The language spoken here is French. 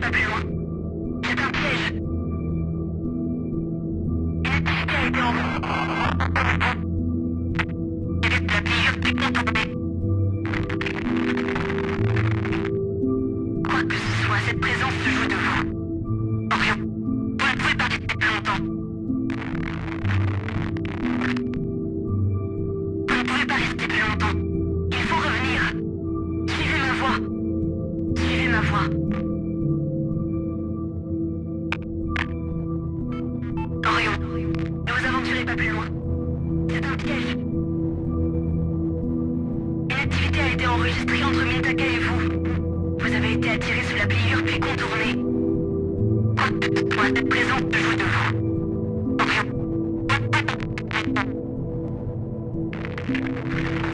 pas plus loin. C'est un piège. L'électricité a été en... Évite la pliure technique. Quoi que ce soit, cette présence se joue de vous. Plus loin. C'est un piège. Une activité a été enregistrée entre Mintaka et vous. Vous avez été attiré sous la pliure puis contourné. Moi, cette présence se joue de vous.